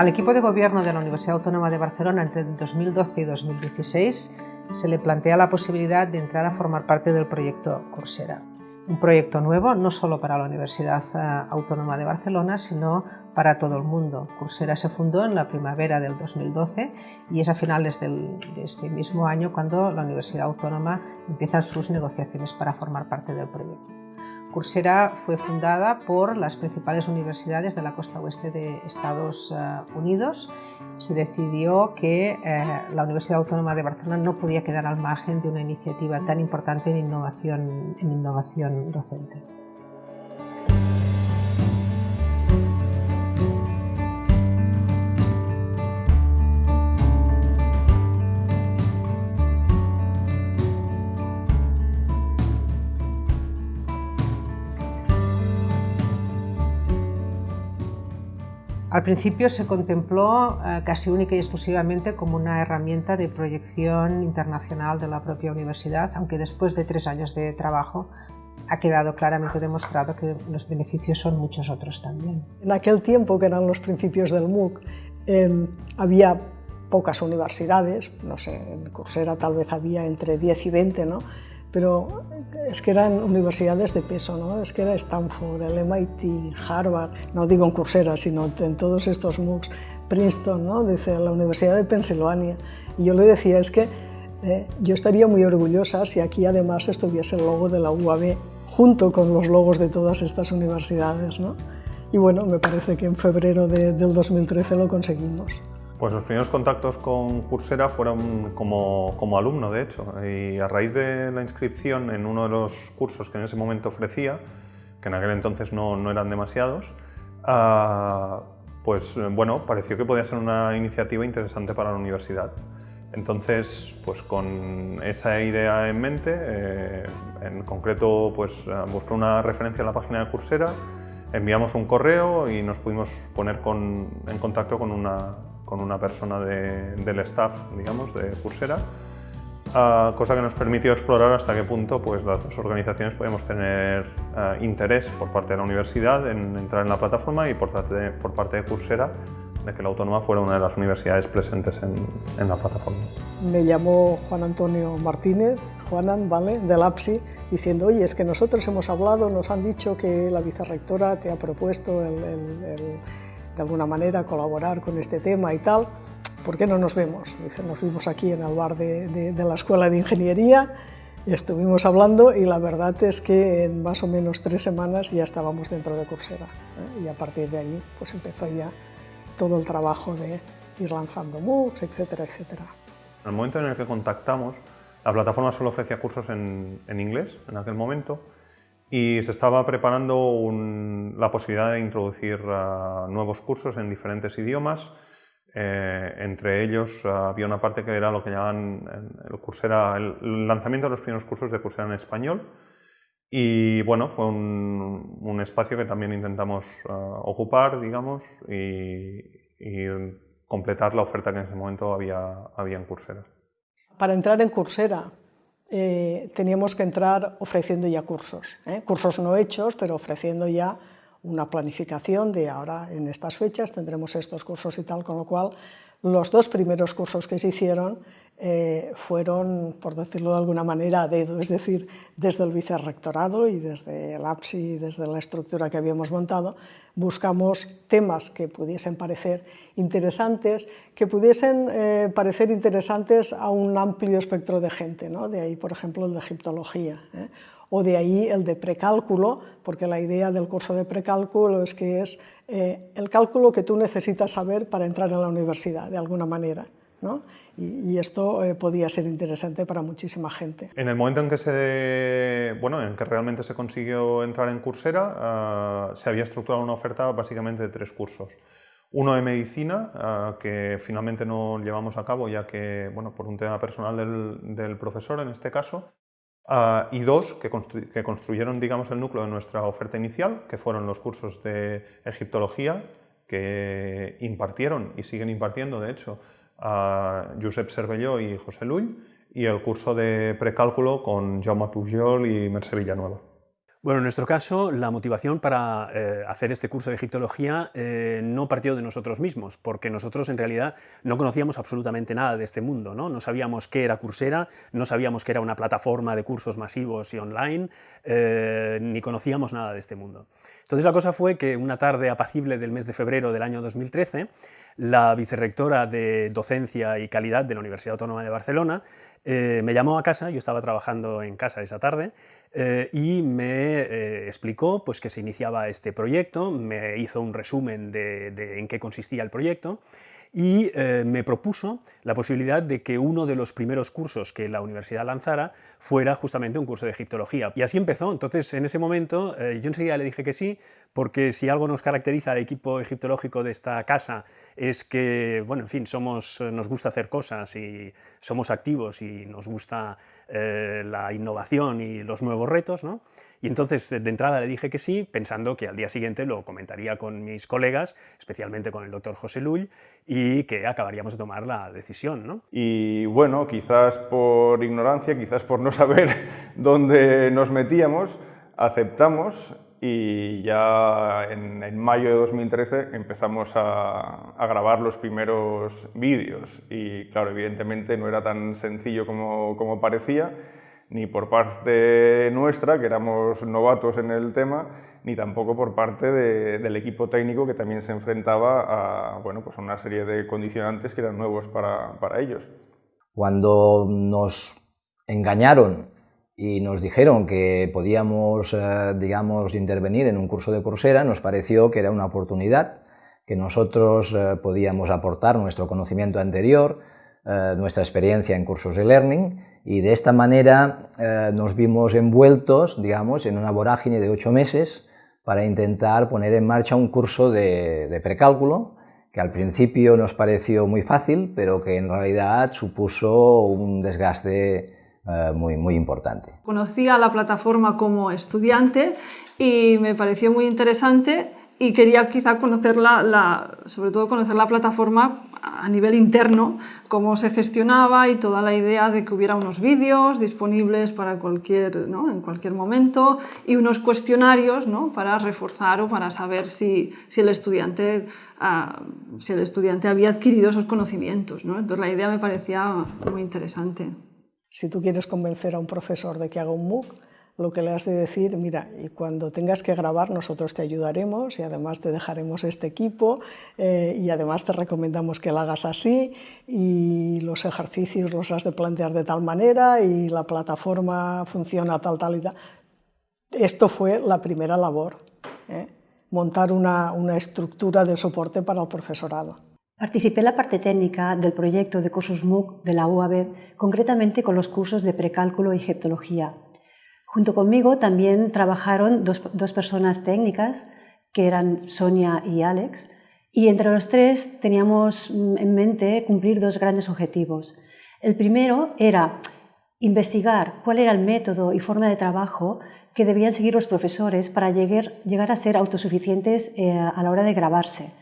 Al equipo de gobierno de la Universidad Autónoma de Barcelona entre 2012 y 2016 se le plantea la posibilidad de entrar a formar parte del proyecto Coursera. Un proyecto nuevo no solo para la Universidad eh, Autónoma de Barcelona, sino para todo el mundo. Coursera se fundó en la primavera del 2012 y es a finales de ese mismo año cuando la Universidad Autónoma empieza sus negociaciones para formar parte del proyecto. Coursera fue fundada por las principales universidades de la costa oeste de Estados eh, Unidos. Se decidió que eh, la Universidad Autónoma de Barcelona no podía quedar al margen de una iniciativa tan importante en innovación, en innovación docente. Al principio se contempló eh, casi única y exclusivamente como una herramienta de proyección internacional de la propia universidad, aunque después de tres años de trabajo ha quedado claramente demostrado que los beneficios son muchos otros también. En aquel tiempo, que eran los principios del MOOC, em, había pocas universidades, no sé, en Coursera tal vez había entre 10 y 20, ¿no? Pero es que eran universidades de peso, ¿no? es que era Stanford, el MIT, Harvard, no digo en Coursera, sino en todos estos MOOCs, Princeton, ¿no? dice la Universidad de Pensilvania. Y yo le decía, es que eh, yo estaría muy orgullosa si aquí además estuviese el logo de la UAB junto con los logos de todas estas universidades. ¿no? Y bueno, me parece que en febrero de, del 2013 lo conseguimos. Pues los primeros contactos con Coursera fueron como, como, alumno, de hecho, y a raíz de la inscripción en uno de los cursos que en ese momento ofrecía, que en aquel entonces no, no eran demasiados, uh, pues bueno, pareció que podía ser una iniciativa interesante para la universidad. Entonces, pues con esa idea en mente, eh, en concreto, pues busqué una referencia en la página de Coursera, enviamos un correo y nos pudimos poner con, en contacto con una, con una persona del staff, digamos, de Coursera, ah, cosa que nos permitió explorar hasta qué punto pues, las dos organizaciones podemos tener ah, interés por parte de la universidad en entrar en la plataforma y por parte de, por parte de Coursera de que la Autónoma fuera una de las universidades presentes en, en la plataforma. Me llamó Juan Antonio Martínez, Juanan, ¿vale?, del APSI, diciendo, oye, es que nosotros hemos hablado, nos han dicho que la vicerrectora te ha propuesto el, el de alguna manera colaborar con este tema y tal, ¿por qué no nos vemos? Dice, nos vimos aquí en el bar de, la Escuela de Ingeniería, y estuvimos hablando y la verdad es que en más o menos tres semanas ya estábamos dentro de Coursera ¿eh? y a partir de allí pues empezó ya todo el trabajo de ir lanzando MOOCs, etcétera, etcétera. En el momento en el que contactamos, la plataforma solo ofrecía cursos en, en inglés en aquel momento y se estaba preparando la posibilidad de introducir uh, nuevos cursos en diferentes idiomas. Eh, entre ellos uh, había una parte que era lo que llamaban el, Coursera, el, lanzamiento de los primeros cursos de Coursera en español. Y bueno, fue un, un espacio que también intentamos uh, ocupar, digamos, y, y, completar la oferta que en ese momento había, había en Coursera. Para entrar en Coursera eh, teníamos que entrar ofreciendo ya cursos, ¿eh? cursos no hechos, pero ofreciendo ya una planificación de ahora en estas fechas tendremos estos cursos y tal, con lo cual los dos primeros cursos que se hicieron eh, fueron, por decirlo de alguna manera, a dedo, es decir, desde el vicerrectorado y desde el APSI desde la estructura que habíamos montado, buscamos temas que pudiesen parecer interesantes, que pudiesen eh, parecer interesantes a un amplio espectro de gente, ¿no? de ahí, por ejemplo, el de egiptología, ¿eh? o de ahí el de precálculo, porque la idea del curso de precálculo es que es el cálculo que tú necesitas saber para entrar en la universidad, de alguna manera. ¿no? Y, esto eh, podía ser interesante para muchísima gente. En el momento en que, se, bueno, en que realmente se consiguió entrar en Coursera, ah, se había estructurado una oferta básicamente de tres cursos. Uno de medicina, ah, que finalmente no llevamos a cabo ya que, bueno, por un tema personal del, del profesor en este caso, ah, y dos que, que, construyeron digamos, el núcleo de nuestra oferta inicial, que fueron los cursos de egiptología, que impartieron y siguen impartiendo, de hecho, a Josep Cervelló y José Lull y el curso de precálculo con Jaume Pujol y Mercè Villanueva. Bueno, en nuestro caso, la motivación para eh, hacer este curso de egiptología eh, no partió de nosotros mismos, porque nosotros en realidad no conocíamos absolutamente nada de este mundo, ¿no? No sabíamos qué era Coursera, no sabíamos que era una plataforma de cursos masivos y online, eh, ni conocíamos nada de este mundo. Entonces la cosa fue que una tarde apacible del mes de febrero del año 2013, la vicerrectora de Docencia y Calidad de la Universidad Autónoma de Barcelona me llamó a casa, yo estaba trabajando en casa esa tarde, eh, y me eh, explicó pues, que se iniciaba este proyecto, me hizo un resumen de, en qué consistía el proyecto y eh, me propuso la posibilidad de que uno de los primeros cursos que la universidad lanzara fuera justamente un curso de egiptología. Y así empezó. Entonces, en ese momento, yo enseguida le dije que sí, porque si algo nos caracteriza al equipo egiptológico de esta casa es que, bueno, en fin, somos, nos gusta hacer cosas y somos activos y nos gusta eh, la innovación y los nuevos retos, ¿no? Y entonces de entrada le dije que sí, pensando que al día siguiente lo comentaría con mis colegas, especialmente con el doctor José Lull, y que acabaríamos de tomar la decisión. ¿no? Y bueno, quizás por ignorancia, quizás por no saber dónde nos metíamos, aceptamos y ya en, mayo de 2013 empezamos a, grabar los primeros vídeos y claro, evidentemente no era tan sencillo como, como, parecía, ni por parte nuestra, que éramos novatos en el tema, ni tampoco por parte del equipo técnico que también se enfrentaba a, bueno, pues una serie de condicionantes que eran nuevos para, para ellos. Cuando nos engañaron y nos dijeron que podíamos, eh, digamos, intervenir en un curso de Coursera, nos pareció que era una oportunidad, que nosotros eh, podíamos aportar nuestro conocimiento anterior, eh, nuestra experiencia en cursos de learning, y de esta manera nos vimos envueltos, digamos, en una vorágine de ocho meses para intentar poner en marcha un curso de, de precálculo, que al principio nos pareció muy fácil, pero que en realidad supuso un desgaste eh, muy, muy importante. Conocí a la plataforma como estudiante y me pareció muy interesante y quería quizá conocerla, la, sobre todo conocer la plataforma a nivel interno, cómo se gestionaba y toda la idea de que hubiera unos vídeos disponibles para cualquier, ¿no? en cualquier momento y unos cuestionarios ¿no? para reforzar o para saber si, si el estudiante, ah, si el estudiante había adquirido esos conocimientos. ¿no? Entonces la idea me parecía muy interesante. Si tú quieres convencer a un profesor de que haga un MOOC, lo que le has de decir, mira, y cuando tengas que grabar nosotros te ayudaremos y además te dejaremos este equipo eh, y además te recomendamos que lo hagas así y los ejercicios los has de plantear de tal manera y la plataforma funciona tal, tal y tal. Esto fue la primera labor, ¿eh? montar una, una estructura de soporte para el profesorado. Participé en la parte técnica del proyecto de cursos MOOC de la UAB, concretamente con los cursos de precálculo y egiptología. Junto conmigo también trabajaron dos, dos, personas técnicas, que eran Sonia y Alex, y entre los tres teníamos en mente cumplir dos grandes objetivos. El primero era investigar cuál era el método y forma de trabajo que debían seguir los profesores para llegar, a ser autosuficientes eh, a la hora de grabarse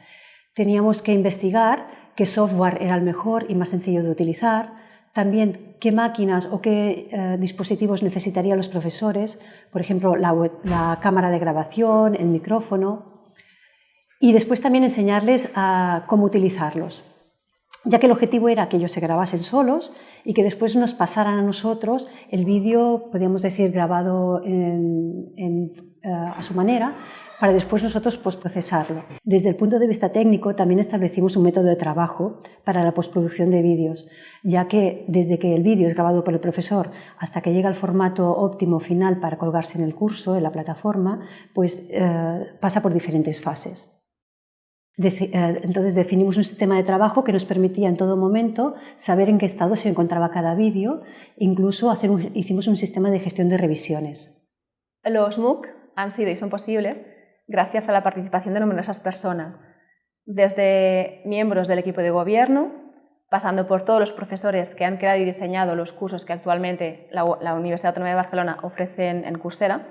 Teníamos que investigar qué software era el mejor y más sencillo de utilizar, también qué máquinas o qué eh, dispositivos necesitarían los profesores, por ejemplo, la, cámara de grabación, el micrófono, y después también enseñarles a cómo utilizarlos, ya que el objetivo era que ellos se grabasen solos y que después nos pasaran a nosotros el vídeo, podríamos decir, grabado eh, a su manera, para después nosotros postprocesarlo. Desde el punto de vista técnico también establecimos un método de trabajo para la postproducción de vídeos, ya que desde que el vídeo es grabado por el profesor hasta que llega al formato óptimo final para colgarse en el curso, en la plataforma, pues eh, pasa por diferentes fases. Eh, entonces definimos un sistema de trabajo que nos permitía en todo momento saber en qué estado se encontraba cada vídeo, incluso hacer hicimos un sistema de gestión de revisiones. Los MOOC han sido y son posibles gracias a la participación de numerosas personas, desde miembros del equipo de gobierno, pasando por todos los profesores que han creado y diseñado los cursos que actualmente la, Universidad Autónoma de Barcelona ofrece en Coursera,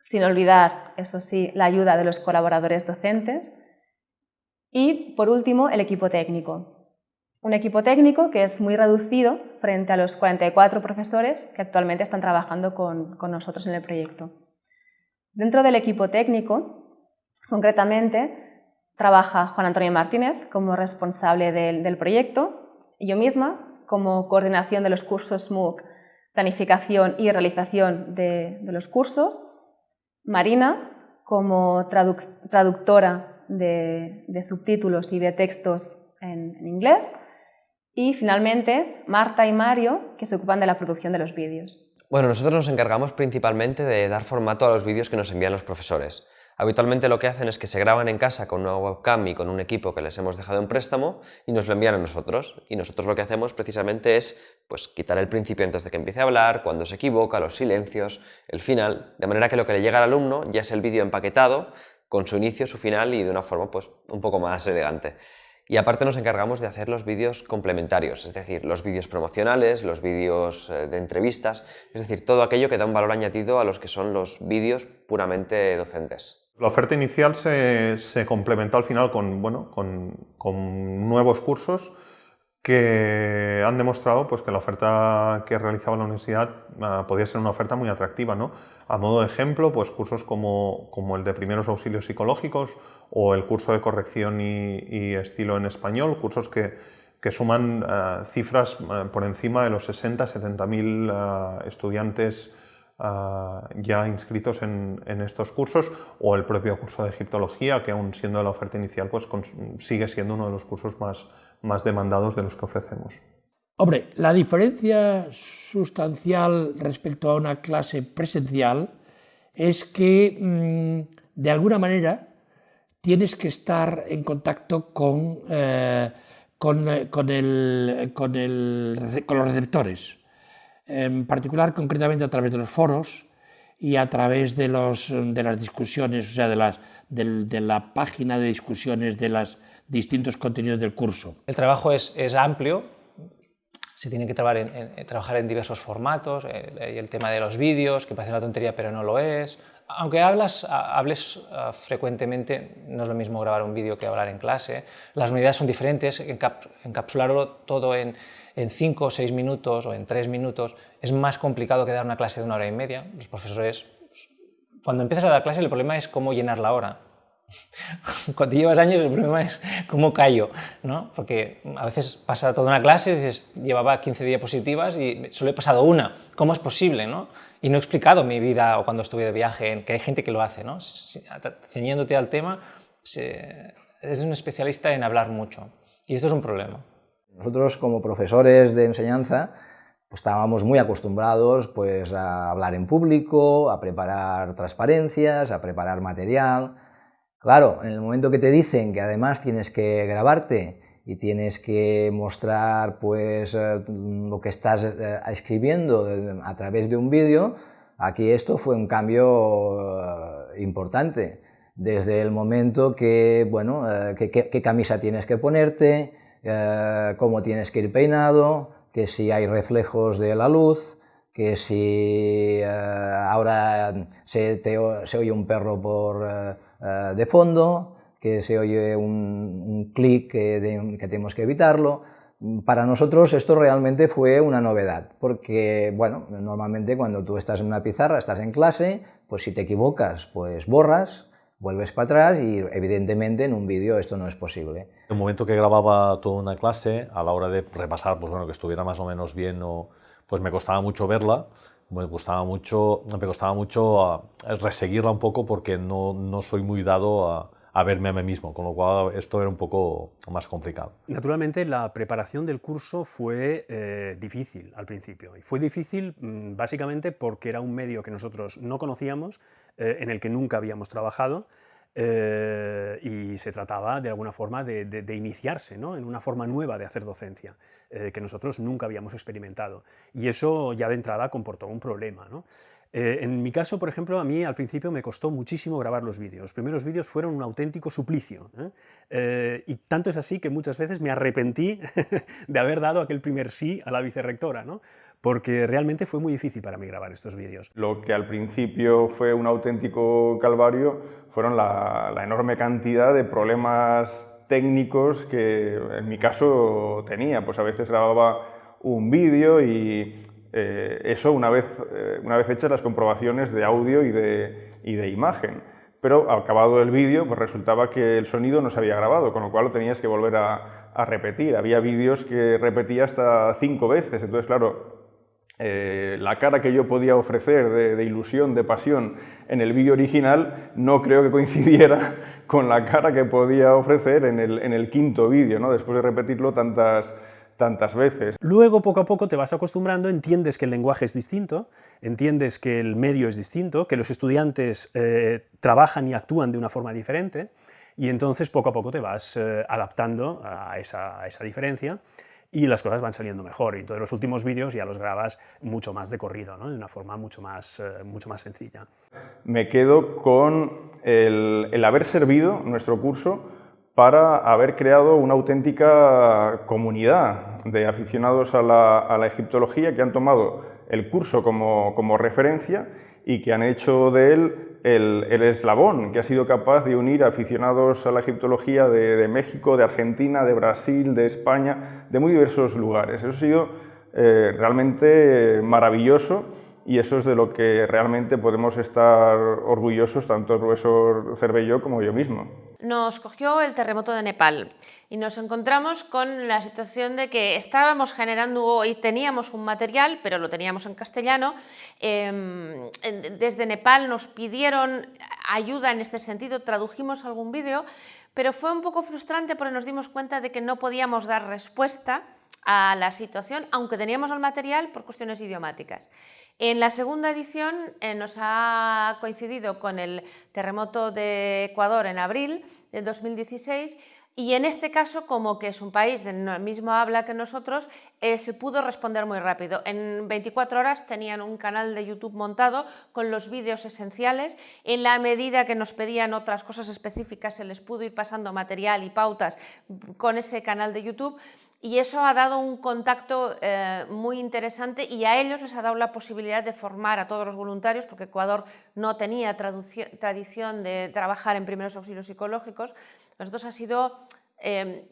sin olvidar, eso sí, la ayuda de los colaboradores docentes y, por último, el equipo técnico. Un equipo técnico que es muy reducido frente a los 44 profesores que actualmente están trabajando con nosotros en el proyecto. Dentro del equipo técnico, concretamente, trabaja Juan Antonio Martínez como responsable del, proyecto y yo misma como coordinación de los cursos MOOC, planificación y realización de, los cursos, Marina como traductora de, subtítulos y de textos en inglés y finalmente Marta y Mario que se ocupan de la producción de los vídeos. Bueno, nosotros nos encargamos principalmente de dar formato a los vídeos que nos envían los profesores. Habitualmente lo que hacen es que se graban en casa con una webcam y con un equipo que les hemos dejado en préstamo y nos lo envían a nosotros. Y nosotros lo que hacemos precisamente es pues, quitar el principio antes de que empiece a hablar, cuando se equivoca, los silencios, el final, de manera que lo que le llega al alumno ya es el vídeo empaquetado con su inicio, su final y de una forma pues, un poco más elegante. Y aparte nos encargamos de hacer los vídeos complementarios, es decir, los vídeos promocionales, los vídeos eh, de entrevistas, es decir, todo aquello que da un valor añadido a los que son los vídeos puramente docentes. La oferta inicial se, complementó al final con, bueno, con, nuevos cursos que han demostrado pues, que la oferta que realizaba la universidad ah, podía ser una oferta muy atractiva. ¿no? A modo de ejemplo, pues, cursos como, como el de primeros auxilios psicológicos o el curso de corrección y, estilo en español, cursos que, que suman eh, cifras eh, por encima de los 60-70 mil eh, estudiantes ya inscritos en, en, estos cursos, o el propio curso de egiptología, que aún siendo la oferta inicial, pues sigue siendo uno de los cursos más, más demandados de los que ofrecemos. Hombre, la diferencia sustancial respecto a una clase presencial es que, mm, de alguna manera, tienes que estar en contacto con, eh, con, eh, con, el, con, el, con, los receptores, en particular concretamente a través de los foros y a través de, los, de las discusiones, o sea, de, las, de, la página de discusiones de los distintos contenidos del curso. El trabajo es, es amplio, se tiene que trabajar en, trabajar en diversos formatos, el, eh, el tema de los vídeos, que parece una tontería pero no lo es, aunque hablas, hables frecuentemente, no es lo mismo grabar un vídeo que hablar en clase, las unidades son diferentes, encapsularlo todo en, en cinco o seis minutos o en tres minutos es más complicado que dar una clase de una hora y media. Los profesores, cuando empiezas a dar clase el problema es cómo llenar la hora. Cuando llevas años el problema es cómo callo, ¿no? porque a veces pasa toda una clase y dices, llevaba 15 diapositivas y solo he pasado una, ¿cómo es posible? ¿no? y no he explicado mi vida o cuando estuve de viaje, que hay gente que lo hace, ¿no? ceñiéndote al tema, es un especialista en hablar mucho y esto es un problema. Nosotros como profesores de enseñanza pues, estábamos muy acostumbrados pues, a hablar en público, a preparar transparencias, a preparar material. Claro, en el momento que te dicen que además tienes que grabarte y tienes que mostrar pues, eh, lo que estás eh, escribiendo a través de un vídeo, aquí esto fue un cambio eh, importante. Desde el momento que, bueno, qué camisa tienes que ponerte, cómo tienes que ir peinado, que si hay reflejos de la luz, que si ahora se, se, oye un perro por, de fondo, que se oye un, clic que, tenemos que evitarlo. Para nosotros esto realmente fue una novedad, porque bueno, normalmente cuando tú estás en una pizarra, estás en clase, pues si te equivocas, pues borras, vuelves para atrás y evidentemente en un vídeo esto no es posible. En el momento que grababa toda una clase, a la hora de repasar, pues bueno, que estuviera más o menos bien, o, pues me costaba mucho verla, me costaba mucho, me costaba mucho ah, reseguirla un poco porque no, no soy muy dado a, a verme a mí mismo, con lo cual esto era un poco más complicado. Naturalmente la preparación del curso fue eh, difícil al principio, y fue difícil mm, básicamente porque era un medio que nosotros no conocíamos, eh, en el que nunca habíamos trabajado, eh, y se trataba de alguna forma de, iniciarse ¿no? en una forma nueva de hacer docencia, que nosotros nunca habíamos experimentado. Y eso ya de entrada comportó un problema. ¿no? Eh, en mi caso, por ejemplo, a mí al principio me costó muchísimo grabar los vídeos. Los primeros vídeos fueron un auténtico suplicio. ¿eh? Eh, y tanto es así que muchas veces me arrepentí de haber dado aquel primer sí a la vicerrectora, ¿no? porque realmente fue muy difícil para mí grabar estos vídeos. Lo que al principio fue un auténtico calvario fueron la, la enorme cantidad de problemas técnicos que en mi caso tenía. Pues a veces grababa un vídeo y eh, eso una vez, eh, una vez hechas las comprobaciones de audio y de, y de imagen. Pero acabado el vídeo, pues resultaba que el sonido no se había grabado, con lo cual lo tenías que volver a, repetir. Había vídeos que repetía hasta cinco veces, entonces claro, eh, la cara que yo podía ofrecer de, ilusión, de pasión en el vídeo original no creo que coincidiera con la cara que podía ofrecer en el, en el quinto vídeo, ¿no? después de repetirlo tantas, tantas veces. Luego, poco a poco, te vas acostumbrando, entiendes que el lenguaje es distinto, entiendes que el medio es distinto, que los estudiantes eh, trabajan y actúan de una forma diferente, y entonces poco a poco te vas eh, adaptando a esa, a esa diferencia y las cosas van saliendo mejor. Y entonces los últimos vídeos ya los grabas mucho más de corrido, ¿no? de una forma mucho más, eh, mucho más sencilla. Me quedo con el, el, haber servido nuestro curso para haber creado una auténtica comunidad de aficionados a la, egiptología que han tomado el curso como, como referencia y que han hecho de él el, eslabón que ha sido capaz de unir aficionados a la egiptología de, México, de Argentina, de Brasil, de España, de muy diversos lugares. Eso ha sido eh, realmente maravilloso y eso es de lo que realmente podemos estar orgullosos tanto el profesor Cervelló como yo mismo. Nos cogió el terremoto de Nepal y nos encontramos con la situación de que estábamos generando y teníamos un material, pero lo teníamos en castellano. Em, desde Nepal nos pidieron ayuda en este sentido, tradujimos algún vídeo, pero fue un poco frustrante porque nos dimos cuenta de que no podíamos dar respuesta a la situación, aunque teníamos el material por cuestiones idiomáticas. En la segunda edición eh, nos ha coincidido con el terremoto de Ecuador en abril de 2016 y en este caso, como que es un país de la misma habla que nosotros, eh, se pudo responder muy rápido. En 24 horas tenían un canal de YouTube montado con los vídeos esenciales. En la medida que nos pedían otras cosas específicas, se les pudo ir pasando material y pautas con ese canal de YouTube y eso ha dado un contacto eh, muy interesante y a ellos les ha dado la posibilidad de formar a todos los voluntarios, porque Ecuador no tenía tradición de trabajar en primeros auxilios psicológicos. Nosotros ha sido eh,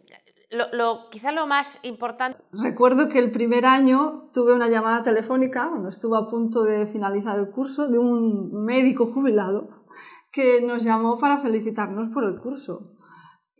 lo, quizá lo más importante. Recuerdo que el primer año tuve una llamada telefónica, cuando estuve a punto de finalizar el curso, de un médico jubilado que nos llamó para felicitarnos por el curso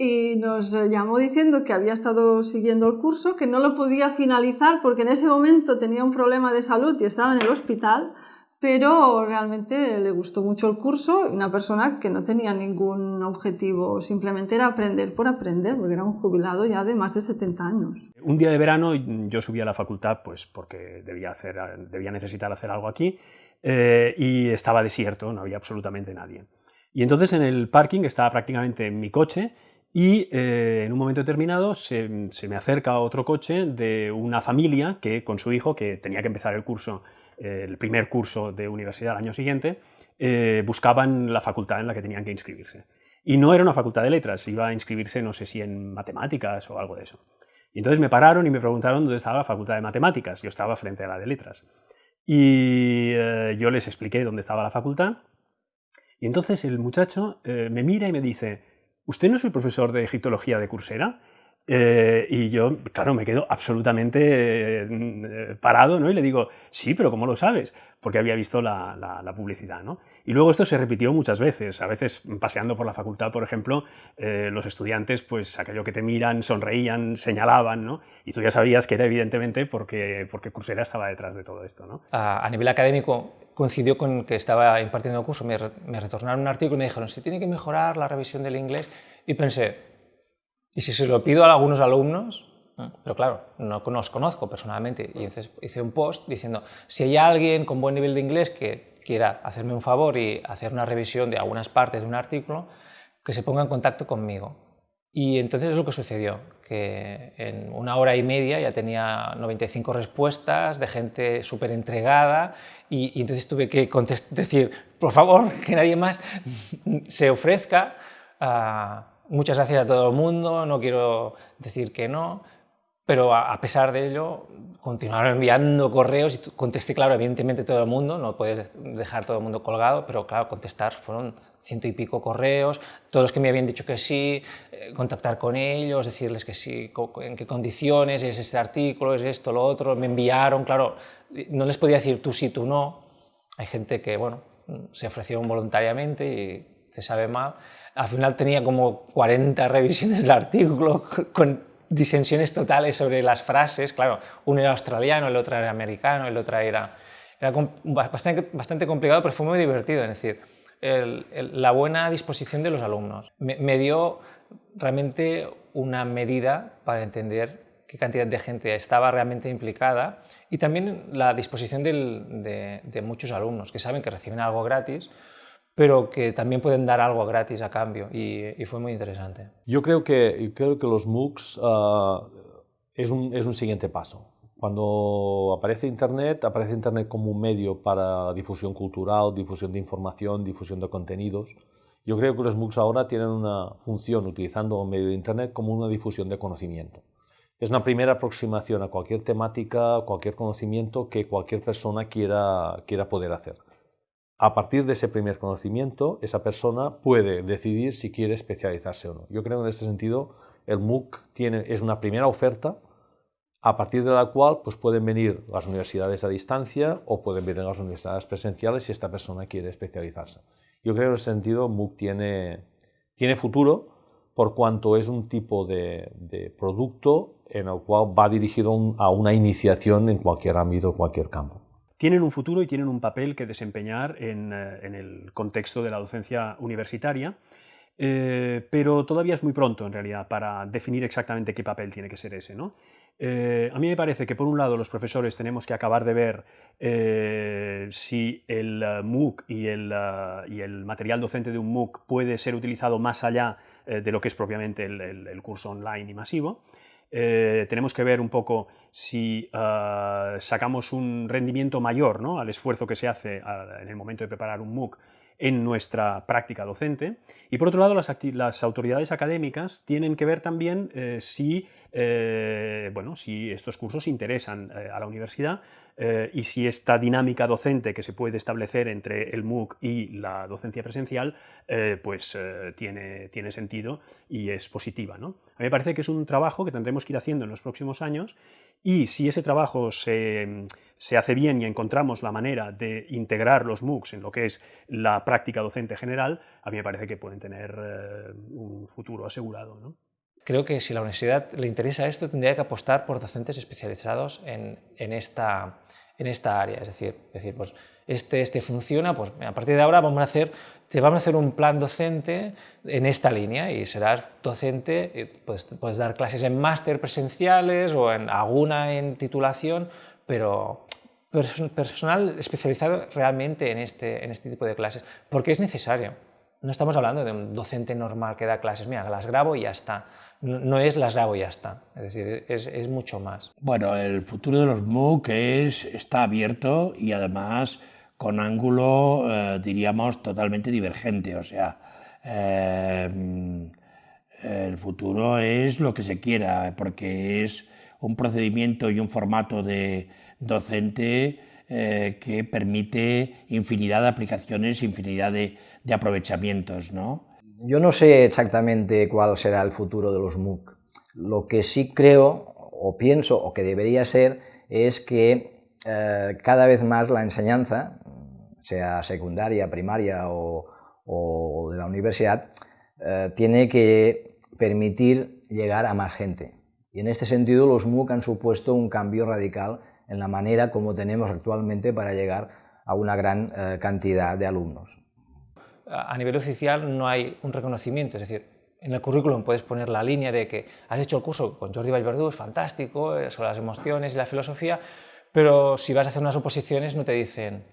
y nos llamó diciendo que había estado siguiendo el curso, que no lo podía finalizar porque en ese momento tenía un problema de salud y estaba en el hospital, pero realmente le gustó mucho el curso, una persona que no tenía ningún objetivo, simplemente era aprender por aprender, porque era un jubilado ya de más de 70 años. Un día de verano yo subí a la facultad pues porque debía, hacer, debía necesitar hacer algo aquí eh, y estaba desierto, no había absolutamente nadie. Y entonces en el parking estaba prácticamente en mi coche y eh, en un momento determinado se, me acerca otro coche de una familia que con su hijo, que tenía que empezar el curso, eh, el primer curso de universidad al año siguiente, eh, buscaban la facultad en la que tenían que inscribirse. Y no era una facultad de letras, iba a inscribirse no sé si en matemáticas o algo de eso. Y entonces me pararon y me preguntaron dónde estaba la facultad de matemáticas. Yo estaba frente a la de letras. Y yo les expliqué dónde estaba la facultad. Y entonces el muchacho me mira y me dice, ¿usted no es el profesor de egiptología de Coursera? Eh, y yo, claro, me quedo absolutamente eh, parado, ¿no? Y le digo, sí, pero ¿cómo lo sabes? Porque había visto la, publicidad, ¿no? Y luego esto se repitió muchas veces. A veces, paseando por la facultad, por ejemplo, eh, los estudiantes, pues aquello que te miran, sonreían, señalaban, ¿no? Y tú ya sabías que era evidentemente porque, porque Coursera estaba detrás de todo esto, ¿no? A, nivel académico, coincidió con que estaba impartiendo el curso, me, me retornaron un artículo y me dijeron, se tiene que mejorar la revisión del inglés. Y pensé, y si se lo pido a algunos alumnos, pero claro, no los conozco personalmente, y entonces hice un post diciendo, si hay alguien con buen nivel de inglés que quiera hacerme un favor y hacer una revisión de algunas partes de un artículo, que se ponga en contacto conmigo. Y entonces es lo que sucedió, que en una hora y media ya tenía 95 respuestas de gente súper entregada y, entonces tuve que decir, por favor, que nadie más se ofrezca a muchas gracias a todo el mundo, no quiero decir que no, pero a, pesar de ello continuaron enviando correos y contesté, claro, evidentemente todo el mundo, no puedes dejar todo el mundo colgado, pero claro, contestar fueron ciento y pico correos, todos que me habían dicho que sí, eh, contactar con ellos, decirles que sí, en qué condiciones, es este artículo, es esto, lo otro, me enviaron, claro, no les podía decir tú sí, tú no, hay gente que, bueno, se ofrecieron voluntariamente y se sabe mal. Al final tenía como 40 revisiones del artículo con disensiones totales sobre las frases. Claro, uno era australiano, el otro era americano, el otro era... Era bastante, bastante complicado, pero fue muy divertido. Es decir, la buena disposición de los alumnos me, dio realmente una medida para entender qué cantidad de gente estaba realmente implicada y también la disposición de, muchos alumnos que saben que reciben algo gratis pero que también pueden dar algo gratis a cambio y, fue muy interesante. Yo creo que, creo que los MOOCs ah, es, un, es un siguiente paso. Cuando aparece Internet, aparece Internet como un medio para difusión cultural, difusión de información, difusión de contenidos. Yo creo que los MOOCs ahora tienen una función utilizando un medio de Internet como una difusión de conocimiento. Es una primera aproximación a cualquier temática, cualquier conocimiento que cualquier persona quiera, quiera poder hacer. A partir de ese primer conocimiento, esa persona puede decidir si quiere especializarse o no. Yo creo que en este sentido el MOOC tiene, es una primera oferta a partir de la cual pues, pueden venir las universidades a distancia o pueden venir las universidades presenciales si esta persona quiere especializarse. Yo creo que en ese sentido MOOC tiene, tiene futuro por cuanto es un tipo de, producto en el cual va dirigido a una iniciación en cualquier ámbito, cualquier campo tienen un futuro y tienen un papel que desempeñar en, eh, el contexto de la docencia universitaria, eh, pero todavía es muy pronto en realidad para definir exactamente qué papel tiene que ser ese. ¿no? Eh, a mí me parece que por un lado los profesores tenemos que acabar de ver si el MOOC y el, y el, material docente de un MOOC puede ser utilizado más allá de lo que es propiamente el curso online y masivo. Eh, tenemos que ver un poco si sacamos un rendimiento mayor ¿no? al esfuerzo que se hace en el momento de preparar un MOOC en nuestra práctica docente. Y por otro lado, las, autoridades académicas tienen que ver también eh, si, eh, bueno, si estos cursos interesan a la universidad y si esta dinámica docente que se puede establecer entre el MOOC y la docencia presencial pues tiene, tiene sentido y es positiva. ¿no? A mí me parece que es un trabajo que tendremos que ir haciendo en los próximos años y si ese trabajo se, hace bien y encontramos la manera de integrar los MOOCs en lo que es la práctica docente general, a mí me parece que pueden tener eh, un futuro asegurado. ¿no? Creo que si la universidad le interesa esto, tendría que apostar por docentes especializados en, en esta, en esta área. Es decir, decir pues, este, este funciona, pues a partir de ahora vamos a hacer, te vamos a hacer un plan docente en esta línea y serás docente, pues, puedes dar clases en máster presenciales o en alguna en titulación, pero personal especializado realmente en este, en este tipo de clases, porque es necesario. No estamos hablando de un docente normal que da clases, mira, las grabo y ya está. No, es las grabo y ya está, es decir, es, es, mucho más. Bueno, el futuro de los MOOC es, está abierto y además con ángulo, eh, diríamos, totalmente divergente. O sea, eh, el futuro es lo que se quiera, porque es un procedimiento y un formato de docente eh, que permite infinidad de aplicaciones, infinidad de, aprovechamientos. ¿no? Yo no sé exactamente cuál será el futuro de los MOOC. Lo que sí creo o pienso o que debería ser es que cada vez más la enseñanza, sea secundaria, primaria o, de la universidad, eh, tiene que permitir llegar a más gente. Y en este sentido los MOOC han supuesto un cambio radical en la manera como tenemos actualmente para llegar a una gran eh, cantidad de alumnos. A nivel oficial no hay un reconocimiento, es decir, en el currículum puedes poner la línea de que has hecho el curso con Jordi Vallverdú, es fantástico, eh, sobre las emociones y la filosofía, pero si vas a hacer unas oposiciones no te dicen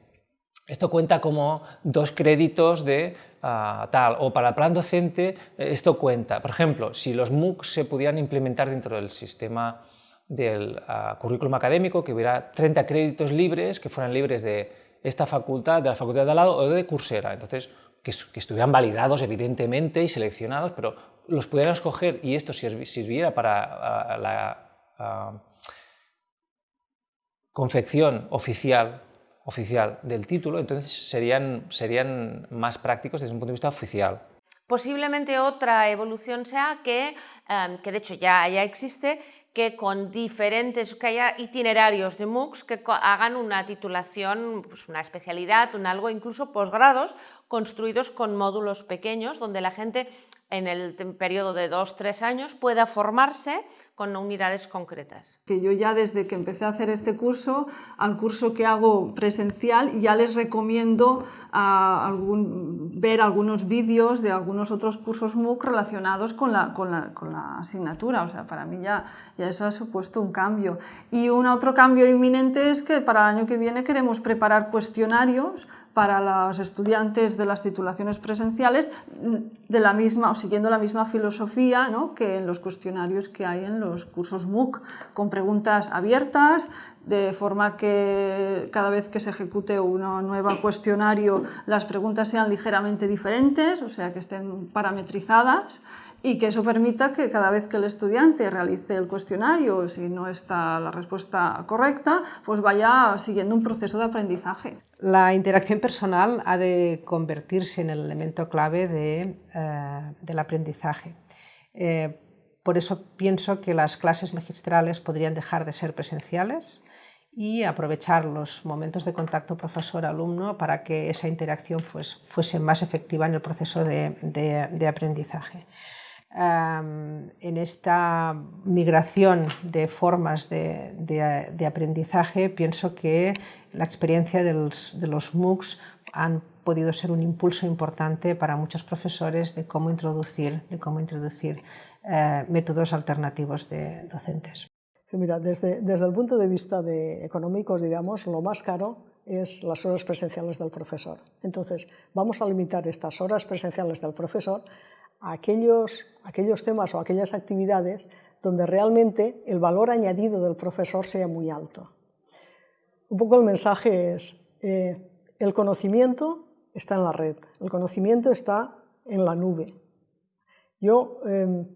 esto cuenta como dos créditos de ah, tal, o para el plan docente eh, esto cuenta. Por ejemplo, si los MOOC se pudieran implementar dentro del sistema del ah, currículum académico, que hubiera 30 créditos libres, que fueran libres de esta facultad, de la facultad de al lado o de Coursera. Entonces, que, estuvieran validados evidentemente y seleccionados, pero los pudieran escoger y esto sirviera para ah, la confección oficial oficial del título, entonces serían, serían más prácticos desde un punto de vista oficial. Posiblemente otra evolución sea que, em, que de hecho ya, ya existe, que con diferentes, que haya itinerarios de MOOCs que hagan una titulación, pues una especialidad, un algo, incluso posgrados construidos con módulos pequeños donde la gente en el periodo de dos, tres años pueda formarse con unidades concretas. Que yo ya desde que empecé a hacer este curso, al curso que hago presencial, ya les recomiendo a algún, ver algunos vídeos de algunos otros cursos MOOC relacionados con la, con la, con la asignatura. O sea, para mí ya, ya eso ha supuesto un cambio. Y un otro cambio inminente es que para el año que viene queremos preparar cuestionarios para los estudiantes de las titulaciones presenciales de la misma, o siguiendo la misma filosofía ¿no? que en los cuestionarios que hay en los cursos MOOC, con preguntas abiertas, de forma que cada vez que se ejecute un nuevo cuestionario las preguntas sean ligeramente diferentes, o sea que estén parametrizadas y que eso permita que cada vez que el estudiante realice el cuestionario, si no está la respuesta correcta, pues vaya siguiendo un proceso de aprendizaje. La interacción personal ha de convertirse en el elemento clave eh, del aprendizaje. Eh, por eso pienso que las clases magistrales podrían dejar de ser presenciales y aprovechar los momentos de contacto profesor-alumno para que esa interacción fuese más efectiva en el proceso de aprendizaje en esta migración de formas de, aprendizaje, pienso que la experiencia de los, MOOCs han podido ser un impulso importante para muchos profesores de cómo introducir, de cómo introducir eh, métodos alternativos de docentes. Mira, desde, desde el punto de vista de económicos, digamos, lo más caro es las horas presenciales del profesor. Entonces, vamos a limitar estas horas presenciales del profesor aquellos, aquellos temas o aquellas actividades donde realmente el valor añadido del profesor sea muy alto. Un poco el mensaje es, eh, el conocimiento está en la red, el conocimiento está en la nube. Yo, em,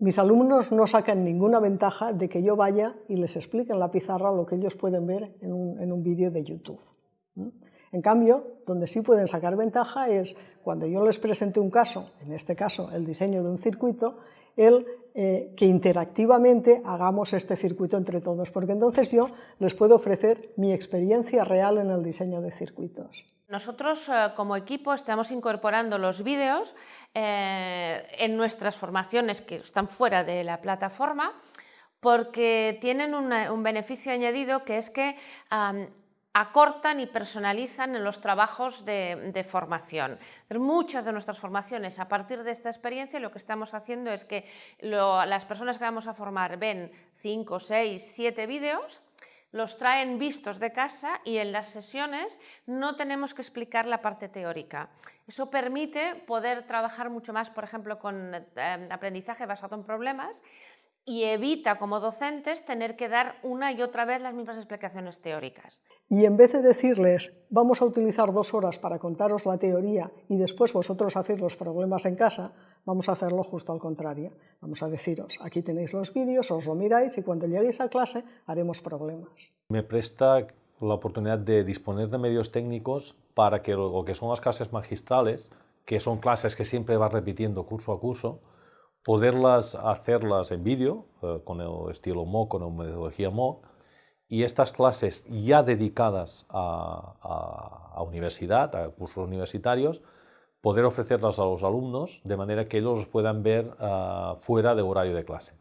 mis alumnos no sacan ninguna ventaja de que yo vaya y les explique en la pizarra lo que ellos pueden ver en un, en un vídeo de YouTube. En cambio, donde sí pueden sacar ventaja es cuando yo les presente un caso, en este caso el diseño de un circuito, el eh, que interactivamente hagamos este circuito entre todos, porque entonces yo les puedo ofrecer mi experiencia real en el diseño de circuitos. Nosotros eh, como equipo estamos incorporando los vídeos eh, en nuestras formaciones que están fuera de la plataforma porque tienen un beneficio añadido que es que acortan y personalizan en los trabajos de, formación. Muchas de nuestras formaciones, a partir de esta experiencia, lo que estamos haciendo es que las personas que vamos a formar ven 5, 6, 7 vídeos, los traen vistos de casa y en las sesiones no tenemos que explicar la parte teórica. Eso permite poder trabajar mucho más, por ejemplo, con eh, aprendizaje basado en problemas, y evita como docentes tener que dar una y otra vez las mismas explicaciones teóricas. Y en vez de decirles, vamos a utilizar dos horas para contaros la teoría y después vosotros hacéis los problemas en casa, vamos a hacerlo justo al contrario. Vamos a deciros, aquí tenéis los vídeos, os lo miráis y cuando lleguéis a clase haremos problemas. Me presta la oportunidad de disponer de medios técnicos para que lo que son las clases magistrales, que son clases que siempre va repitiendo curso a curso, poderlas hacerlas en vídeo, eh, con el estilo MOOC, con la metodología MOOC, y estas clases ya dedicadas a, universidad, a cursos universitarios, poder ofrecerlas a los alumnos de manera que ellos los puedan ver ah, fuera de horario de clase.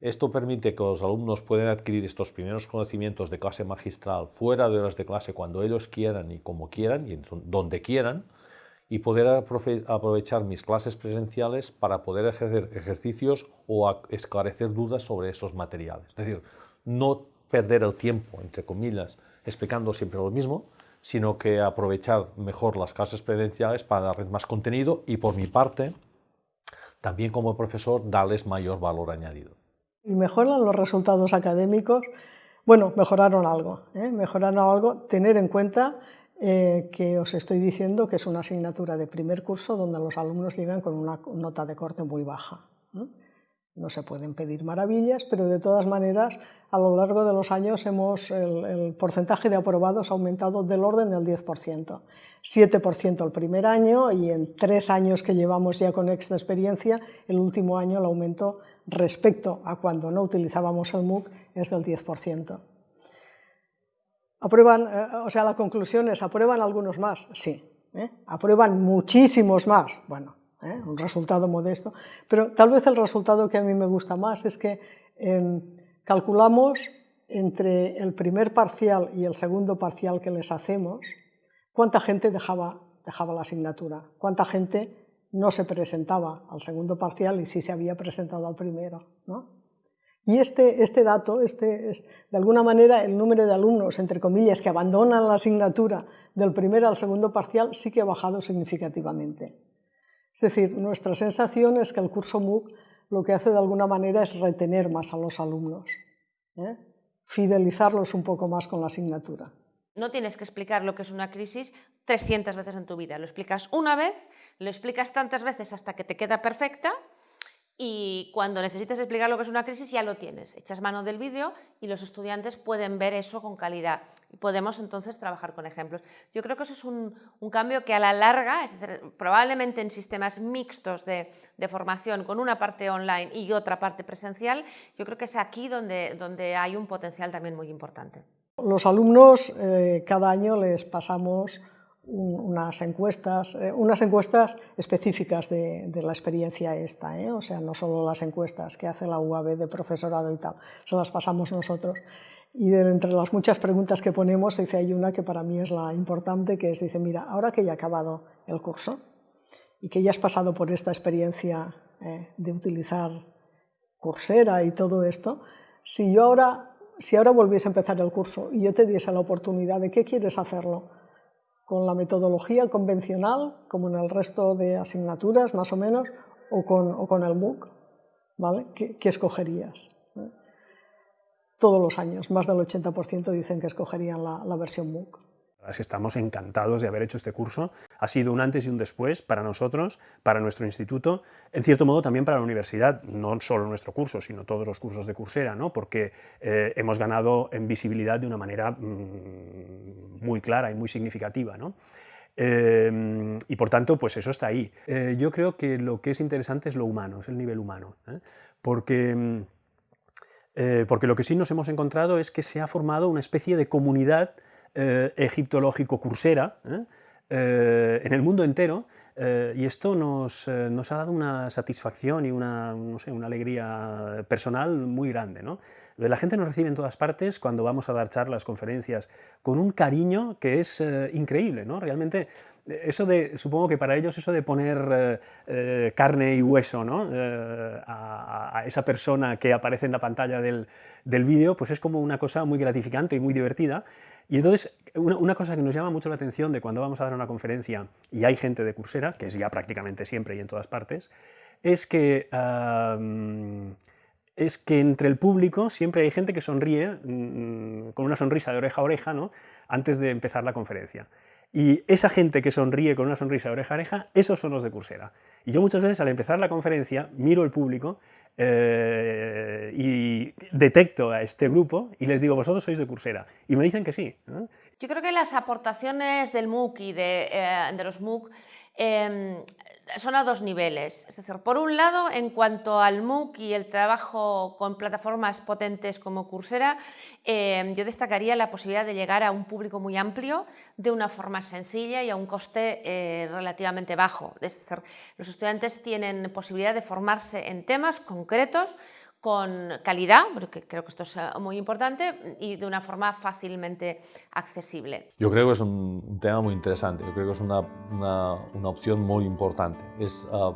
Esto permite que los alumnos puedan adquirir estos primeros conocimientos de clase magistral fuera de horas de clase cuando ellos quieran y como quieran y donde quieran, y poder aprovechar mis clases presenciales para poder ejercer ejercicios o esclarecer dudas sobre esos materiales. Es decir, no perder el tiempo, entre comillas, explicando siempre lo mismo, sino que aprovechar mejor las clases presenciales para darles más contenido y por mi parte, también como profesor, darles mayor valor añadido. ¿Y mejoran los resultados académicos? Bueno, mejoraron algo, ¿eh? mejoraron algo, tener en cuenta eh, que os estoy diciendo que es una asignatura de primer curso donde los alumnos llegan con una nota de corte muy baja. No se pueden pedir maravillas, pero de todas maneras, a lo largo de los años hemos, el, porcentaje de aprobados ha aumentado del orden del 10%. 7% el primer año y en tres años que llevamos ya con esta experiencia, el último año el aumento respecto a cuando no utilizábamos el MOOC es del 10%. ¿Aprueban, eh, o sea, la conclusión es, ¿aprueban algunos más? Sí. ¿eh? ¿Aprueban muchísimos más? Bueno, ¿eh? un resultado modesto, pero tal vez el resultado que a mí me gusta más es que em, calculamos entre el primer parcial y el segundo parcial que les hacemos, cuánta gente dejaba, dejaba la asignatura, cuánta gente no se presentaba al segundo parcial y sí se había presentado al primero. Y este, este dato, este, es, de alguna manera, el número de alumnos, entre comillas, que abandonan la asignatura del primer al segundo parcial sí que ha bajado significativamente. Es decir, nuestra sensación es que el curso MOOC lo que hace de alguna manera es retener más a los alumnos, ¿eh? fidelizarlos un poco más con la asignatura. No tienes que explicar lo que es una crisis 300 veces en tu vida, lo explicas una vez, lo explicas tantas veces hasta que te queda perfecta y cuando necesites explicar lo que es una crisis ya lo tienes. Echas mano del vídeo y los estudiantes pueden ver eso con calidad y podemos entonces trabajar con ejemplos. Yo creo que eso es un, cambio que a la larga, es decir, probablemente en sistemas mixtos de, formación con una parte online y otra parte presencial, yo creo que es aquí donde, donde hay un potencial también muy importante. Los alumnos eh, cada año les pasamos unas encuestas, eh, unas encuestas específicas de, la experiencia esta, ¿eh? o sea, no solo las encuestas que hace la UAB de profesorado y tal, se las pasamos nosotros. Y de, entre las muchas preguntas que ponemos, dice, hay una que para mí es la importante, que es, dice, mira, ahora que ya ha acabado el curso y que ya has pasado por esta experiencia eh, de utilizar Coursera y todo esto, si yo ahora, si ahora volviese a empezar el curso y yo te diese la oportunidad de qué quieres hacerlo, con la metodología convencional, como en el resto de asignaturas más o menos, o con, el MOOC, ¿vale? ¿Qué, escogerías? ¿Eh? Todos los años, más del 80% dicen que escogerían la versión MOOC estamos encantados de haber hecho este curso. Ha sido un antes y un después para nosotros, para nuestro instituto, en cierto modo también para la universidad, no solo nuestro curso, sino todos los cursos de Coursera, ¿no? porque eh, hemos ganado en visibilidad de una manera mm, muy clara y muy significativa. ¿no? Eh, y por tanto, pues eso está ahí. Eh, yo creo que lo que es interesante es lo humano, es el nivel humano, porque, mm, porque lo que sí nos hemos encontrado es que se ha formado una especie de comunidad eh, egiptológico cursera ¿eh? Eh, en el mundo entero y esto nos, nos, ha dado una satisfacción y una, no sé, una alegría personal muy grande. ¿no? La gente nos recibe en todas partes cuando vamos a dar charlas, conferencias, con un cariño que es increíble. ¿no? Realmente eso de, supongo que para ellos eso de poner carne y hueso ¿no? a, esa persona que aparece en la pantalla del, del vídeo, pues es como una cosa muy gratificante y muy divertida y entonces, una, cosa que nos llama mucho la atención de cuando vamos a dar una conferencia y hay gente de Coursera, que es ya prácticamente siempre y en todas partes, es que, es que entre el público siempre hay gente que sonríe mm, con una sonrisa de oreja a oreja ¿no? antes de empezar la conferencia. Y esa gente que sonríe con una sonrisa de oreja a oreja, esos son los de Coursera. Y yo muchas veces al empezar la conferencia miro el público eh, y detecto a este grupo y les digo, vosotros sois de Coursera. Y me dicen que sí. Yo creo que las aportaciones del MOOC y de, eh, los MOOC Em, son a dos niveles. Es decir, por un lado, en cuanto al MOOC y el trabajo con plataformas potentes como Coursera, em, yo destacaría la posibilidad de llegar a un público muy amplio de una forma sencilla y a un coste eh, relativamente bajo. Es decir, los estudiantes tienen posibilidad de formarse en temas concretos con calidad, porque creo que esto es eh, muy importante, y de una forma fácilmente accesible. Yo creo que es un, tema muy interesante, yo creo que es una, una, opción muy importante. Es uh,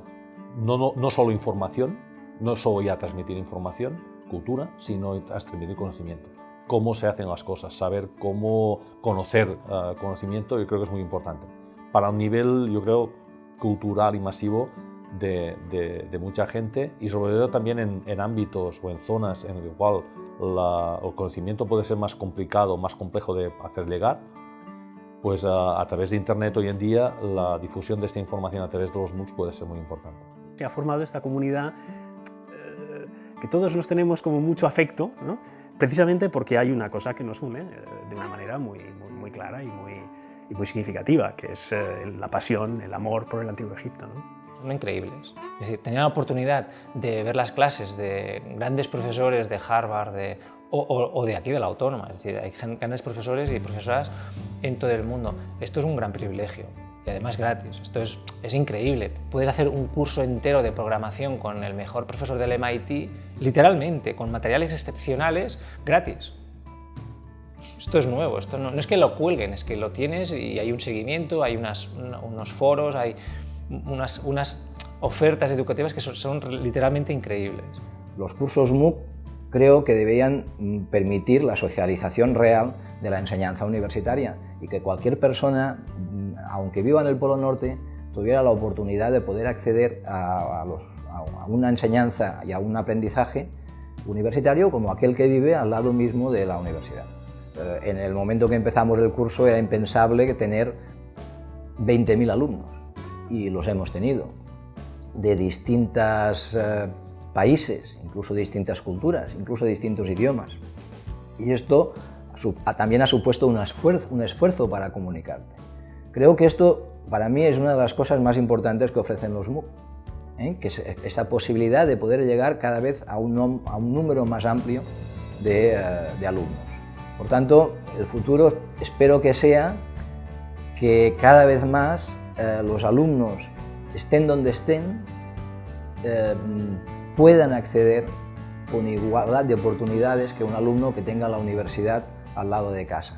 no, no, no, solo información, no solo ya transmitir información, cultura, sino transmitir conocimiento. Cómo se hacen las cosas, saber cómo conocer uh, conocimiento, yo creo que es muy importante. Para un nivel, yo creo, cultural y masivo, de, mucha gente y sobre todo también en, ámbitos o en zonas en el cual el conocimiento puede ser más complicado, más complejo de hacer llegar, pues a, través de Internet hoy en día la difusión de esta información a través de los MOOCs puede ser muy importante. Se ha formado esta comunidad eh, que todos los tenemos como mucho afecto, precisamente porque hay una cosa que nos une eh, de una manera muy, muy, clara y muy, y muy, significativa, que es eh, la pasión, el amor por el Antiguo Egipto. Son increíbles. Es decir, tenía la oportunidad de ver las clases de grandes profesores de Harvard de, o, de aquí, de la Autónoma. Es decir, hay grandes profesores y profesoras en todo el mundo. Esto es un gran privilegio y además gratis. Esto es, es, increíble. Puedes hacer un curso entero de programación con el mejor profesor del MIT, literalmente, con materiales excepcionales, gratis. Esto es nuevo, esto no, es que lo cuelguen, es que lo tienes y hay un seguimiento, hay unas, unos foros, hay unas, unas ofertas educativas que son, son literalmente increíbles. Los cursos MOOC creo que deberían permitir la socialización real de la enseñanza universitaria y que cualquier persona aunque viva en el Polo Norte, tuviera la oportunidad de poder acceder a, una enseñanza y a un aprendizaje universitario como aquel que vive al lado mismo de la universidad. Eh, en el momento que empezamos el curso era impensable tener 20.000 alumnos y los hemos tenido de distintos eh, países, incluso de distintas culturas, incluso de distintos idiomas. Y esto también ha supuesto un esfuerzo, un esfuerzo para comunicarte. Creo que esto para mí es una de las cosas más importantes que ofrecen los MOOC, ¿eh? que es esa posibilidad de poder llegar cada vez a un, a un número más amplio de, eh, alumnos. Por tanto, el futuro espero que sea que cada vez más eh, los alumnos, estén donde estén, puedan acceder con igualdad de oportunidades que un alumno que tenga la universidad al lado de casa.